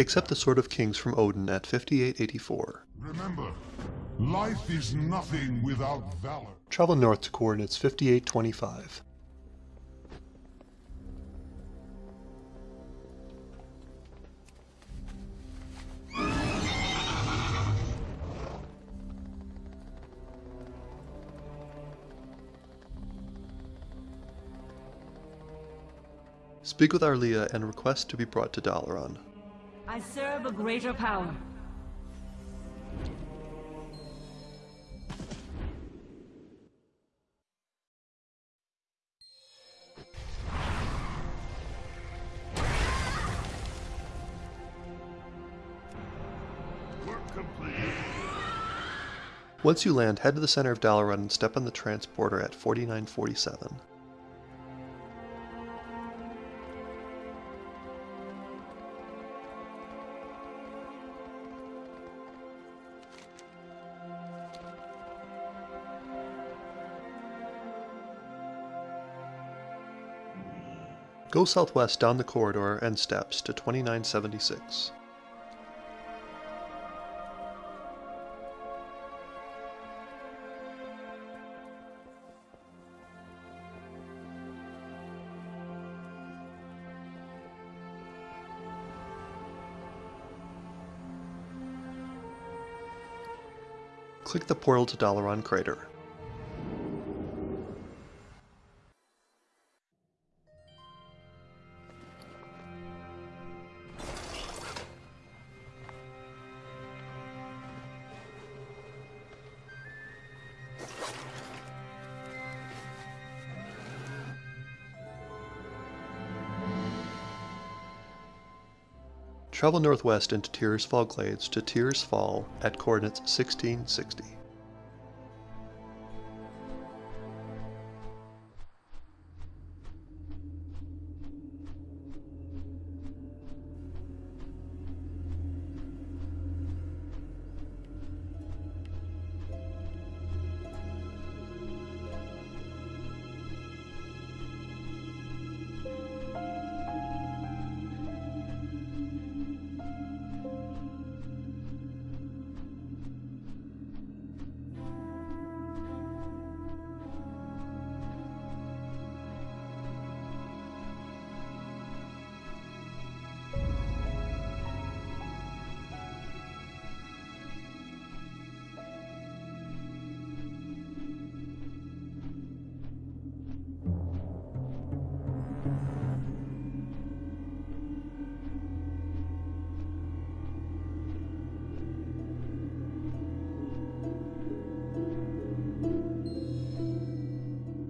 Accept the Sword of Kings from Odyn at 5884. Remember, life is nothing without valor. Travel north to coordinates 5825. Speak with Arlia and request to be brought to Dalaran. I serve a greater power. Once you land, head to the center of Dalaran and step on the transporter at 4947. Go southwest down the corridor and steps to 2976. Click the portal to Dalaran Crater. Travel northwest into Tirisfal Glades to Tirisfal at coordinates 1660.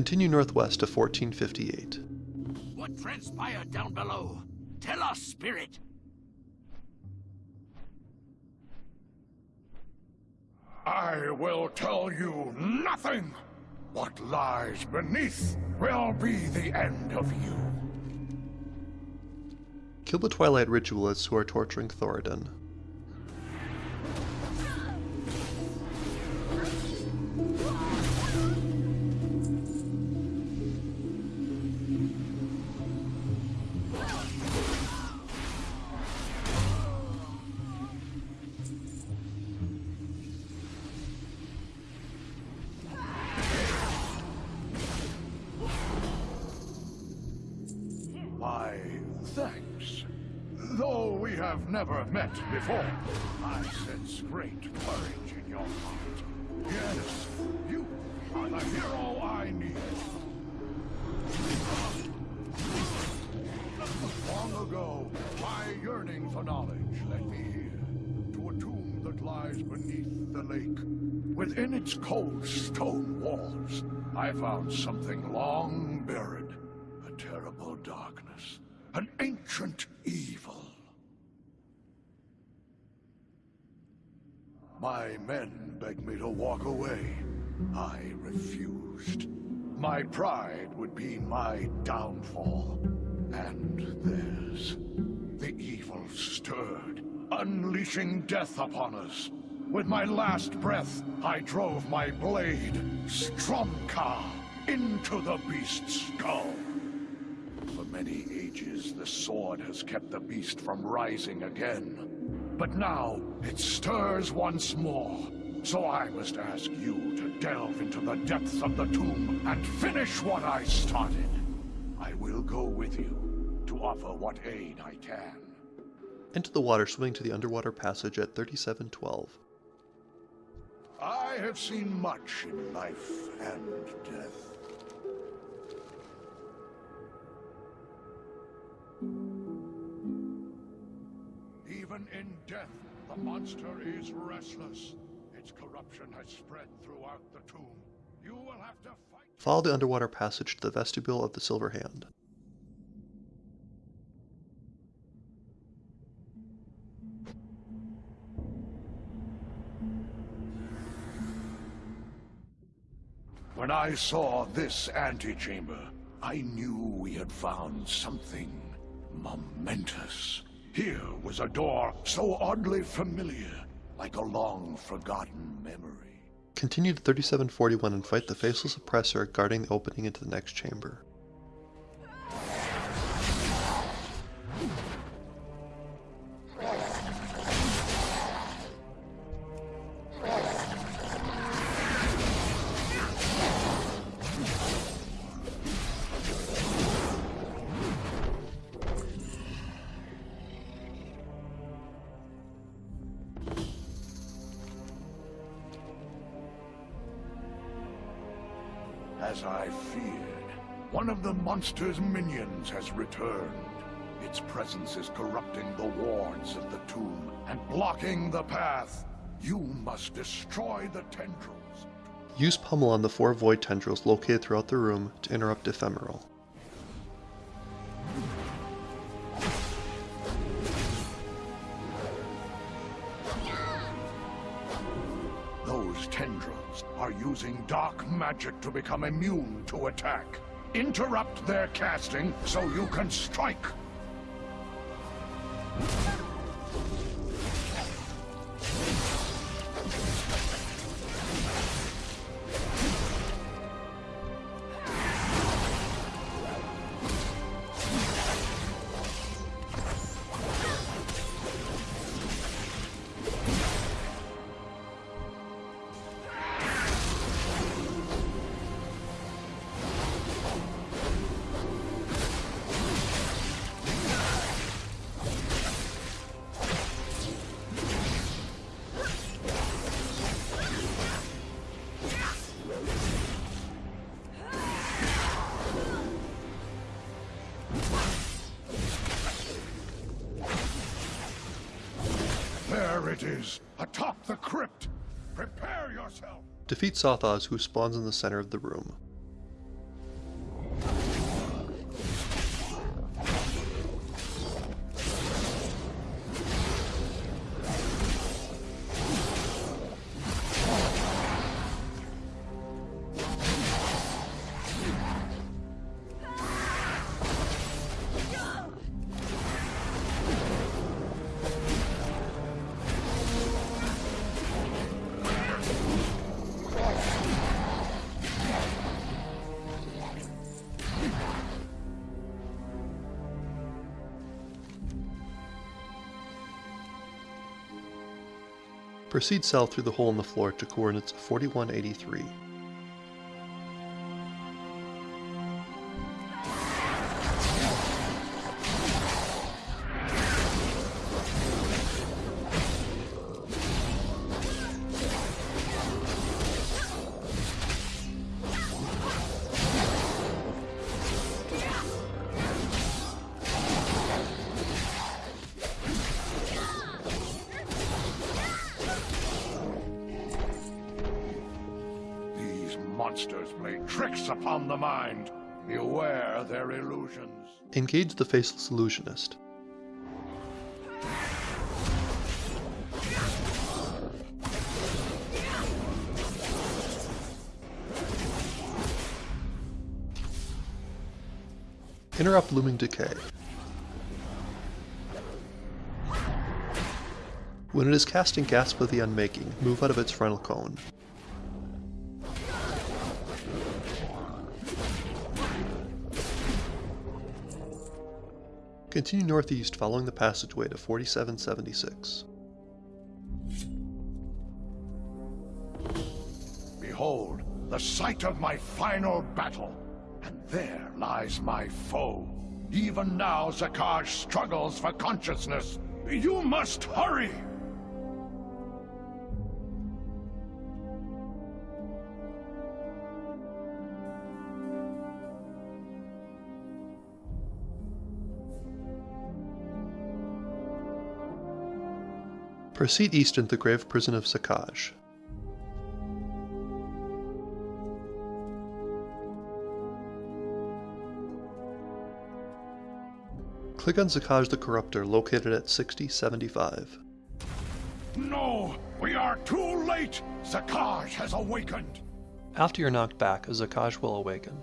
Continue northwest to 1458. What transpired down below? Tell us, Spirit. I will tell you nothing. What lies beneath will be the end of you. Kill the Twilight Ritualists who are torturing Thoradin. Never met before, I sense great courage in your heart. Yes, you are the hero I need. Long ago, my yearning for knowledge led me here, to a tomb that lies beneath the lake. Within its cold stone walls, I found something long buried. A terrible darkness. An ancient evil. My men begged me to walk away. I refused. My pride would be my downfall. And theirs. The evil stirred, unleashing death upon us. With my last breath, I drove my blade, Stromkar, into the beast's skull. For many ages, the sword has kept the beast from rising again. But now it stirs once more. So I must ask you to delve into the depths of the tomb and finish what I started. I will go with you to offer what aid I can. Into the water swimming to the underwater passage at 3712. I have seen much in life and death. Even in death, the monster is restless. Its corruption has spread throughout the tomb. You will have to fight. Follow the underwater passage to the vestibule of the Silver Hand. When I saw this antechamber, I knew we had found something momentous. Here was a door so oddly familiar, like a long forgotten memory. Continue to 3741 and fight the Faceless Oppressor guarding the opening into the next chamber. As I feared, one of the monster's minions has returned. Its presence is corrupting the wards of the tomb and blocking the path. You must destroy the tendrils. Use Pummel on the four Void Tendrils located throughout the room to interrupt Ephemeral. Using dark magic to become immune to attack. Interrupt their casting so you can strike. Is, atop the crypt. Prepare yourself. Defeat Sothos who spawns in the center of the room. Proceed south through the hole in the floor to coordinates 4183. Monsters play tricks upon the mind. Beware their illusions. Engage the Faceless Illusionist. Interrupt Looming Decay. When it is casting Gasp of the Unmaking, move out of its frontal cone. Continue northeast following the passageway to 4776. Behold, the site of my final battle. And there lies my foe. Even now, Zakaj struggles for consciousness. You must hurry! Proceed east into the grave prison of Zakaj. Click on Zakaj the Corruptor located at 6075. No! We are too late! Zakaj has awakened! After you're knocked back, Zakaj will awaken.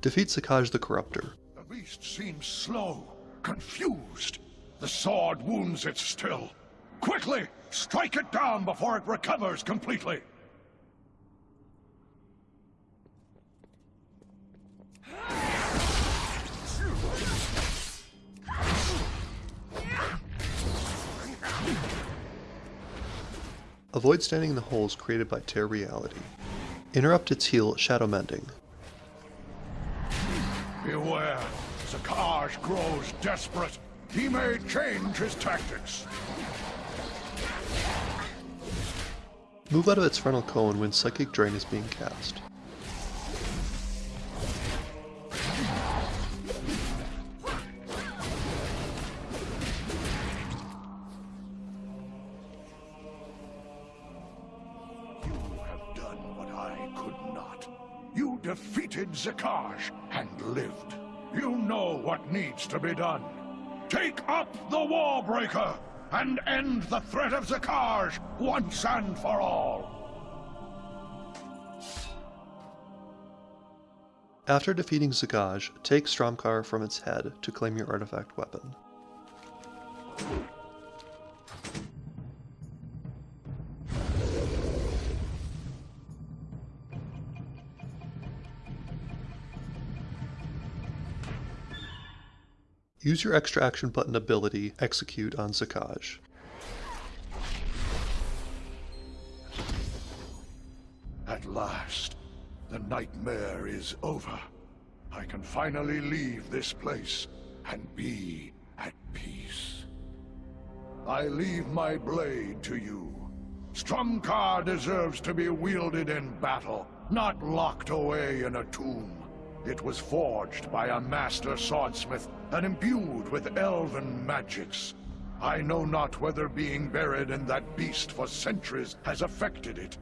Defeat Zakaj the Corruptor. The beast seems slow, confused. The sword wounds it still. Quickly! Strike it down before it recovers completely! Avoid standing in the holes created by Tear Reality. Interrupt its heal Shadow Mending. Beware! Zakaj grows desperate. He may change his tactics. Move out of its frontal cone when Psychic Drain is being cast. You have done what I could not. You defeated Zakaj and lived. You know what needs to be done. Take up the Warbreaker and end the threat of Zakaj once and for all. After defeating Zakaj, take Stromkar from its head to claim your artifact weapon. Use your extra action button ability Execute on Zakaj. At last, the nightmare is over. I can finally leave this place and be at peace. I leave my blade to you. Stromkar deserves to be wielded in battle, not locked away in a tomb. It was forged by a master swordsmith and imbued with elven magics. I know not whether being buried in that beast for centuries has affected it,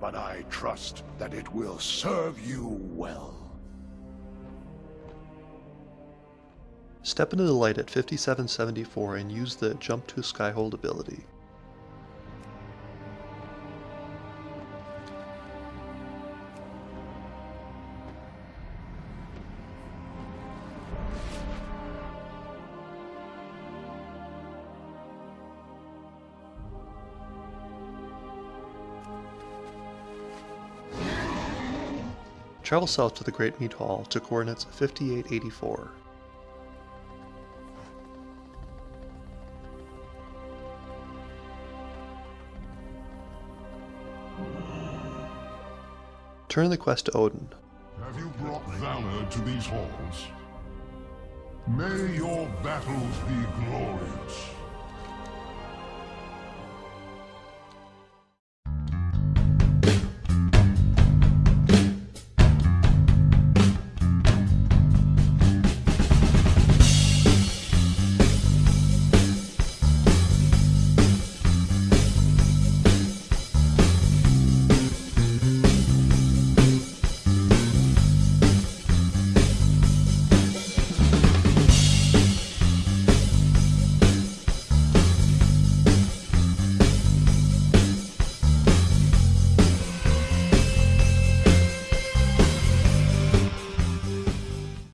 but I trust that it will serve you well. Step into the light at 5774 and use the Jump to Skyhold ability. Travel south to the Great Meat Hall to coordinates 5884. Turn the quest to Odyn. Have you brought valor to these halls? May your battles be glorious.